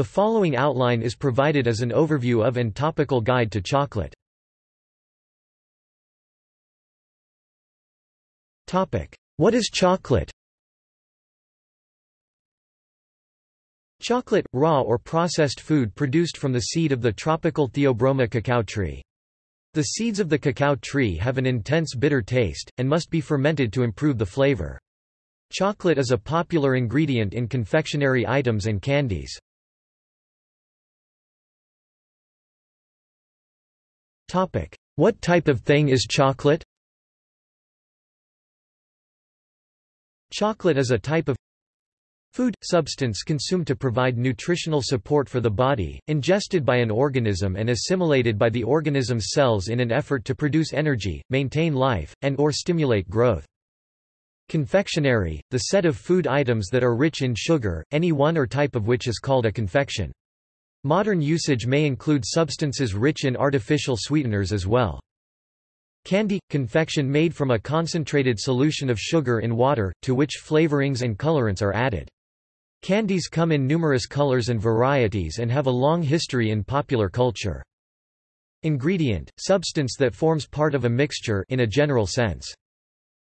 The following outline is provided as an overview of and topical guide to chocolate. What is chocolate? Chocolate, raw or processed food produced from the seed of the tropical Theobroma cacao tree. The seeds of the cacao tree have an intense bitter taste, and must be fermented to improve the flavor. Chocolate is a popular ingredient in confectionery items and candies. What type of thing is chocolate? Chocolate is a type of food, substance consumed to provide nutritional support for the body, ingested by an organism and assimilated by the organism's cells in an effort to produce energy, maintain life, and or stimulate growth. Confectionery, the set of food items that are rich in sugar, any one or type of which is called a confection. Modern usage may include substances rich in artificial sweeteners as well. Candy – confection made from a concentrated solution of sugar in water, to which flavorings and colorants are added. Candies come in numerous colors and varieties and have a long history in popular culture. Ingredient – substance that forms part of a mixture in a general sense.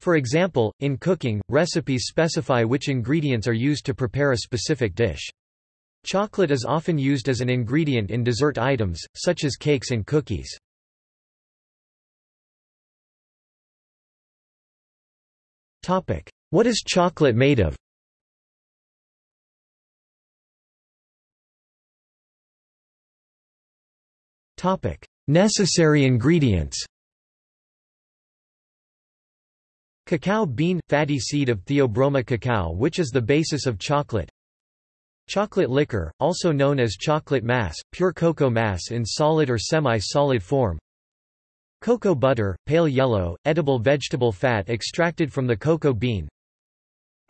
For example, in cooking, recipes specify which ingredients are used to prepare a specific dish. Chocolate is often used as an ingredient in dessert items, such as cakes and cookies. What is chocolate made of? Necessary ingredients Cacao bean – fatty seed of Theobroma cacao which is the basis of chocolate Chocolate liquor, also known as chocolate mass, pure cocoa mass in solid or semi-solid form. Cocoa butter, pale yellow, edible vegetable fat extracted from the cocoa bean.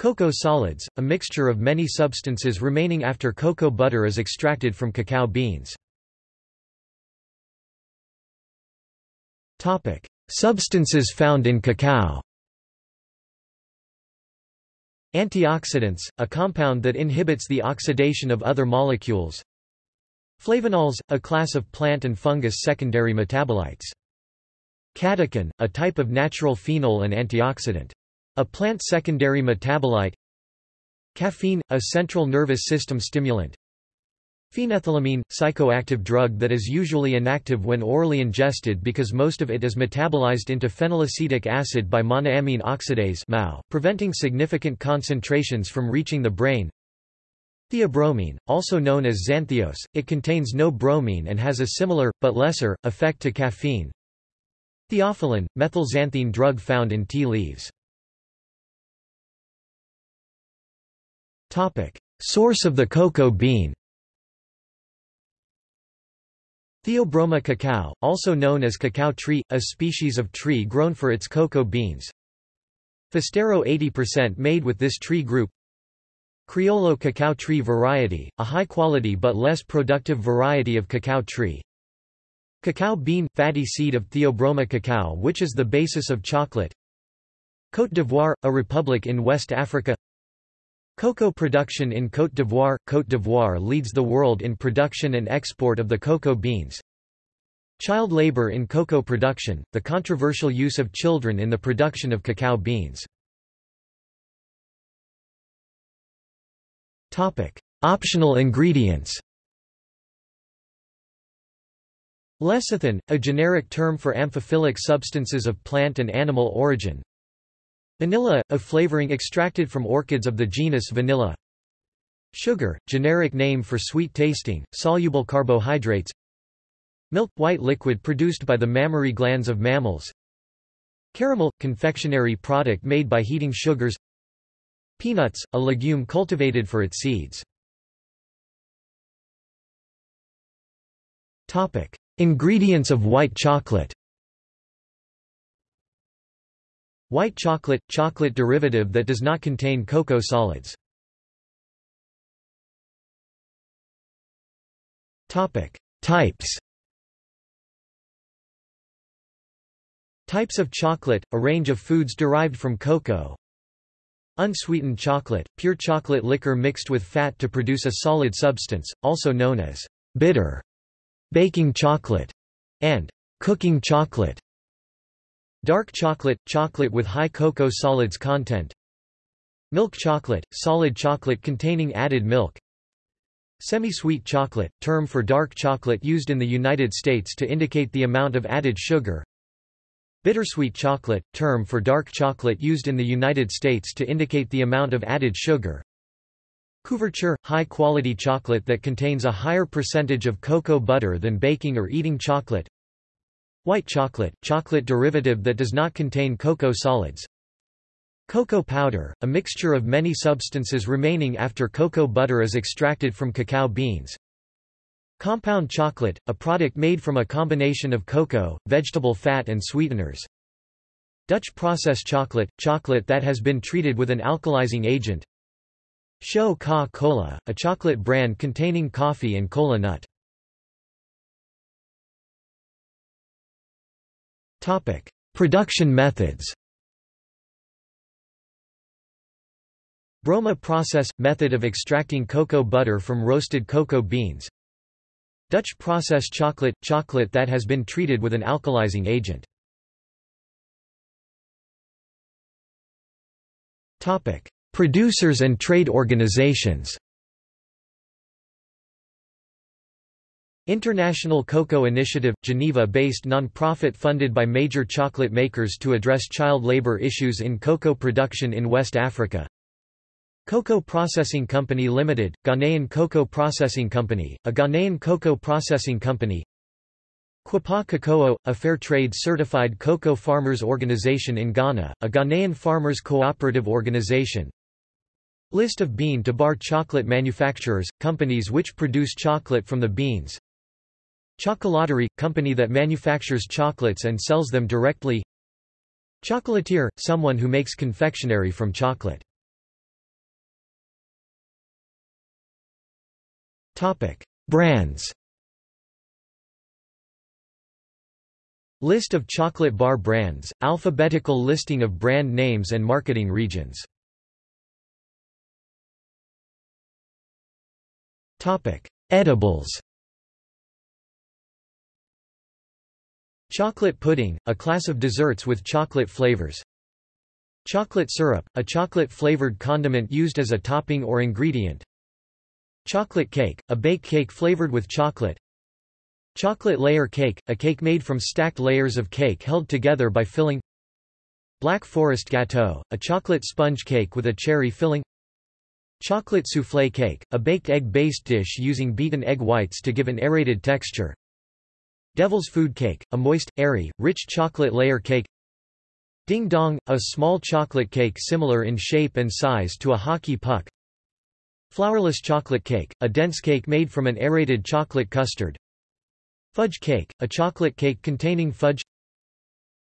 Cocoa solids, a mixture of many substances remaining after cocoa butter is extracted from cacao beans. Substances found in cacao Antioxidants, a compound that inhibits the oxidation of other molecules. Flavonols, a class of plant and fungus secondary metabolites. Catechin, a type of natural phenol and antioxidant. A plant secondary metabolite. Caffeine, a central nervous system stimulant Phenethylamine, psychoactive drug that is usually inactive when orally ingested because most of it is metabolized into phenylacetic acid by monoamine oxidase preventing significant concentrations from reaching the brain. Theobromine, also known as xantheose, it contains no bromine and has a similar, but lesser, effect to caffeine. Theophylline, methylxanthine drug found in tea leaves. Source of the cocoa bean Theobroma cacao, also known as cacao tree, a species of tree grown for its cocoa beans. Forastero 80% made with this tree group. Criollo cacao tree variety, a high-quality but less productive variety of cacao tree. Cacao bean – fatty seed of Theobroma cacao which is the basis of chocolate. Côte d'Ivoire – a republic in West Africa Cocoa production in Côte d'Ivoire – Côte d'Ivoire leads the world in production and export of the cocoa beans. Child labor in cocoa production – the controversial use of children in the production of cacao beans. Optional ingredients. Lecithin, a generic term for amphiphilic substances of plant and animal origin. Vanilla, a flavoring extracted from orchids of the genus Vanilla. Sugar, generic name for sweet tasting, soluble carbohydrates. Milk, white liquid produced by the mammary glands of mammals. Caramel, confectionery product made by heating sugars. Peanuts, a legume cultivated for its seeds. Topic: Ingredients of white chocolate White chocolate – chocolate derivative that does not contain cocoa solids. Types Types of chocolate – a range of foods derived from cocoa Unsweetened chocolate, pure chocolate liquor mixed with fat to produce a solid substance, also known as bitter, baking chocolate, and cooking chocolate. Dark chocolate, chocolate with high cocoa solids content. Milk chocolate, solid chocolate containing added milk. Semi-sweet chocolate, term for dark chocolate used in the United States to indicate the amount of added sugar. Bittersweet chocolate, term for dark chocolate used in the United States to indicate the amount of added sugar. Couverture – high-quality chocolate that contains a higher percentage of cocoa butter than baking or eating chocolate. White chocolate – chocolate derivative that does not contain cocoa solids. Cocoa powder – a mixture of many substances remaining after cocoa butter is extracted from cacao beans. Compound chocolate, a product made from a combination of cocoa, vegetable fat and sweeteners. Dutch process chocolate, chocolate that has been treated with an alkalizing agent. Scho-Ka-Kola, a chocolate brand containing coffee and cola nut. Topic: Production methods. Broma process – method of extracting cocoa butter from roasted cocoa beans Dutch process chocolate – chocolate that has been treated with an alkalizing agent. Producers and trade organizations International Cocoa Initiative – Geneva-based non-profit funded by major chocolate makers to address child labor issues in cocoa production in West Africa. Cocoa Processing Company Limited, Ghanaian Cocoa Processing Company, a Ghanaian cocoa processing company. Kuapa Kokoo, a fair trade certified cocoa farmers organization in Ghana, a Ghanaian farmers cooperative organization. List of bean to bar chocolate manufacturers, companies which produce chocolate from the beans Chocolaterie – company that manufactures chocolates and sells them directly Chocolatier – someone who makes confectionery from chocolate Brands. List of chocolate bar brands, alphabetical listing of brand names and marketing regions. Edibles. Chocolate pudding, a class of desserts with chocolate flavors. Chocolate syrup, a chocolate-flavored condiment used as a topping or ingredient. Chocolate cake, a baked cake flavored with chocolate Chocolate layer cake, a cake made from stacked layers of cake held together by filling Black Forest gâteau, a chocolate sponge cake with a cherry filling Chocolate soufflé cake, a baked egg-based dish using beaten egg whites to give an aerated texture Devil's food cake, a moist, airy, rich chocolate layer cake Ding dong, a small chocolate cake similar in shape and size to a hockey puck Flourless chocolate cake, a dense cake made from an aerated chocolate custard. Fudge cake, a chocolate cake containing fudge.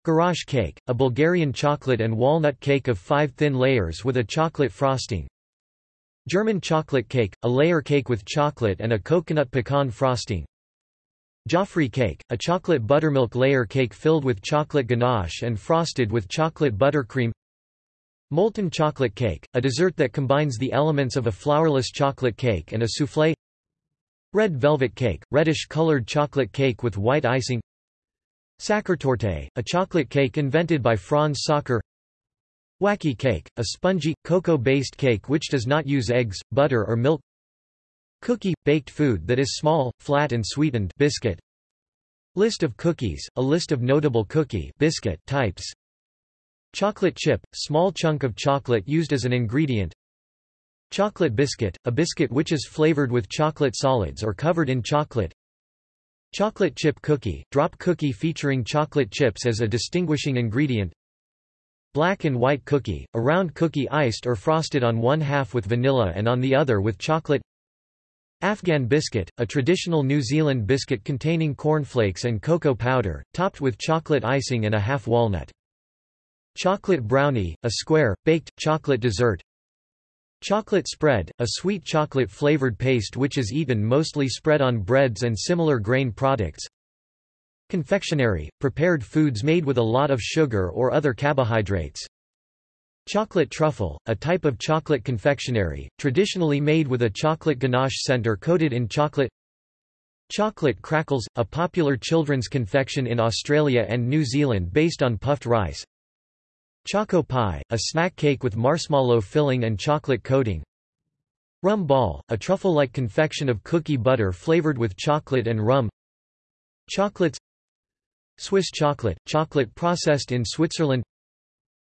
Garash cake, a Bulgarian chocolate and walnut cake of five thin layers with a chocolate frosting. German chocolate cake, a layer cake with chocolate and a coconut pecan frosting. Joffre cake, a chocolate buttermilk layer cake filled with chocolate ganache and frosted with chocolate buttercream. Molten chocolate cake, a dessert that combines the elements of a flourless chocolate cake and a soufflé. Red velvet cake, reddish-colored chocolate cake with white icing. Sachertorte, a chocolate cake invented by Franz Sacher. Wacky cake, a spongy, cocoa-based cake which does not use eggs, butter or milk Cookie – baked food that is small, flat and sweetened biscuit. List of cookies, a list of notable cookie biscuit types. Chocolate chip, small chunk of chocolate used as an ingredient. Chocolate biscuit, a biscuit which is flavored with chocolate solids or covered in chocolate. Chocolate chip cookie, drop cookie featuring chocolate chips as a distinguishing ingredient. Black and white cookie, a round cookie iced or frosted on one half with vanilla and on the other with chocolate Afghan biscuit, a traditional New Zealand biscuit containing cornflakes and cocoa powder, topped with chocolate icing and a half walnut. Chocolate brownie, a square, baked, chocolate dessert. Chocolate spread, a sweet chocolate-flavored paste which is eaten mostly spread on breads and similar grain products. Confectionery, prepared foods made with a lot of sugar or other carbohydrates Chocolate truffle, a type of chocolate confectionery, traditionally made with a chocolate ganache center coated in chocolate. Chocolate crackles, a popular children's confection in Australia and New Zealand based on puffed rice. Choco pie, a snack cake with marshmallow filling and chocolate coating. Rum ball, a truffle-like confection of cookie butter flavored with chocolate and rum. Chocolates. Swiss chocolate, chocolate processed in Switzerland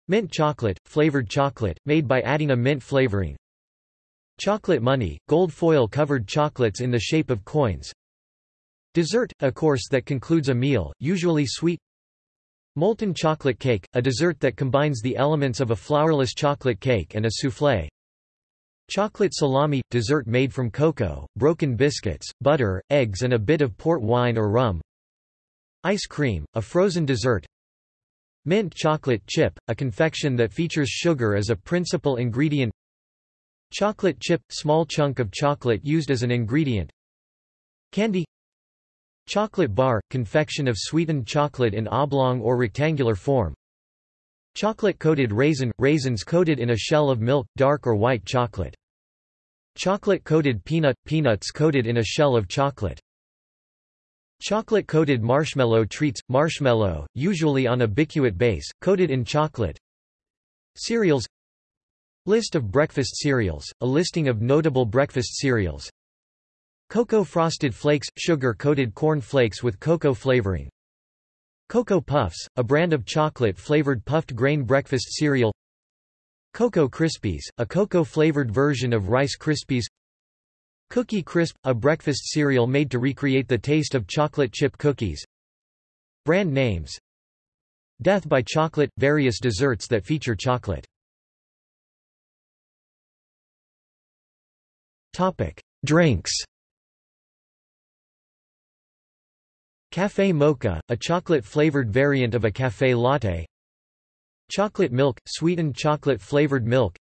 Mint chocolate, flavored chocolate, made by adding a mint flavoring. Chocolate money, gold foil covered chocolates in the shape of coins. Dessert, a course that concludes a meal, usually sweet. Molten chocolate cake, a dessert that combines the elements of a flourless chocolate cake and a soufflé. Chocolate salami – dessert made from cocoa, broken biscuits, butter, eggs and a bit of port wine or rum. Ice cream, a frozen dessert Mint chocolate chip, a confection that features sugar as a principal ingredient. Chocolate chip – small chunk of chocolate used as an ingredient. Candy. Chocolate bar – confection of sweetened chocolate in oblong or rectangular form. Chocolate-coated raisin – raisins coated in a shell of milk, dark or white chocolate. Chocolate-coated peanut – peanuts coated in a shell of chocolate Chocolate-coated marshmallow treats – marshmallow, usually on a bicuit base, coated in chocolate. Cereals. List of breakfast cereals, a listing of notable breakfast cereals. Cocoa Frosted Flakes – sugar-coated corn flakes with cocoa flavoring. Cocoa Puffs, a brand of chocolate-flavored puffed grain breakfast cereal. Cocoa Krispies, a cocoa-flavored version of Rice Krispies Cookie Crisp, a breakfast cereal made to recreate the taste of chocolate chip cookies. Brand names. Death by Chocolate – various desserts that feature chocolate. Topic: Drinks. Café mocha, a chocolate-flavored variant of a café latte. Chocolate milk – sweetened chocolate-flavored milk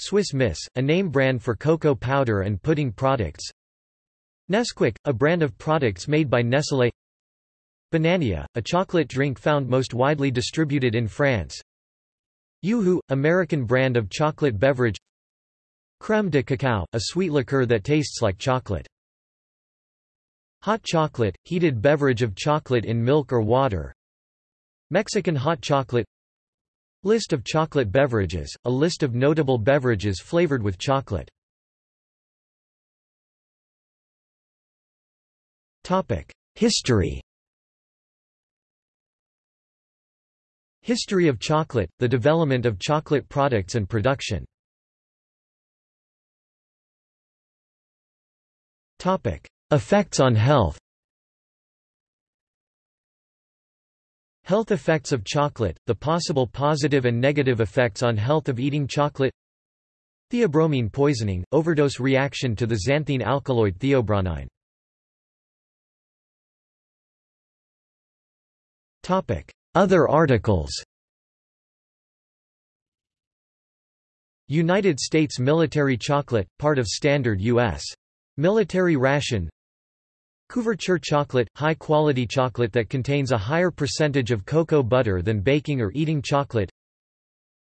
Swiss Miss, a name brand for cocoa powder and pudding products. Nesquik, a brand of products made by Nestlé. Banania, a chocolate drink found most widely distributed in France. Yoo-hoo, American brand of chocolate beverage. Crème de cacao, a sweet liqueur that tastes like chocolate. Hot chocolate, heated beverage of chocolate in milk or water. Mexican hot chocolate List of chocolate beverages, a list of notable beverages flavored with chocolate. History. History of chocolate, the development of chocolate products and production. Effects on health Health effects of chocolate, the possible positive and negative effects on health of eating chocolate. Theobromine poisoning, overdose reaction to the xanthine alkaloid theobromine Other articles. United States military chocolate, part of standard U.S. military ration Couverture chocolate – high-quality chocolate that contains a higher percentage of cocoa butter than baking or eating chocolate.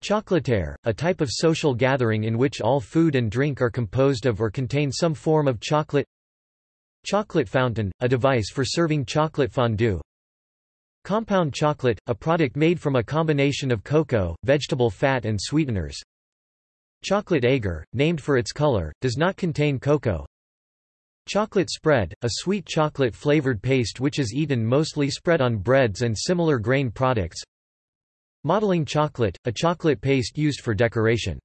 Chocolataire, a type of social gathering in which all food and drink are composed of or contain some form of chocolate. Chocolate fountain, a device for serving chocolate fondue. Compound chocolate, a product made from a combination of cocoa, vegetable fat and sweeteners. Chocolate agar, named for its color, does not contain cocoa Chocolate spread, a sweet chocolate-flavored paste which is eaten mostly spread on breads and similar grain products. Modeling chocolate, a chocolate paste used for decoration.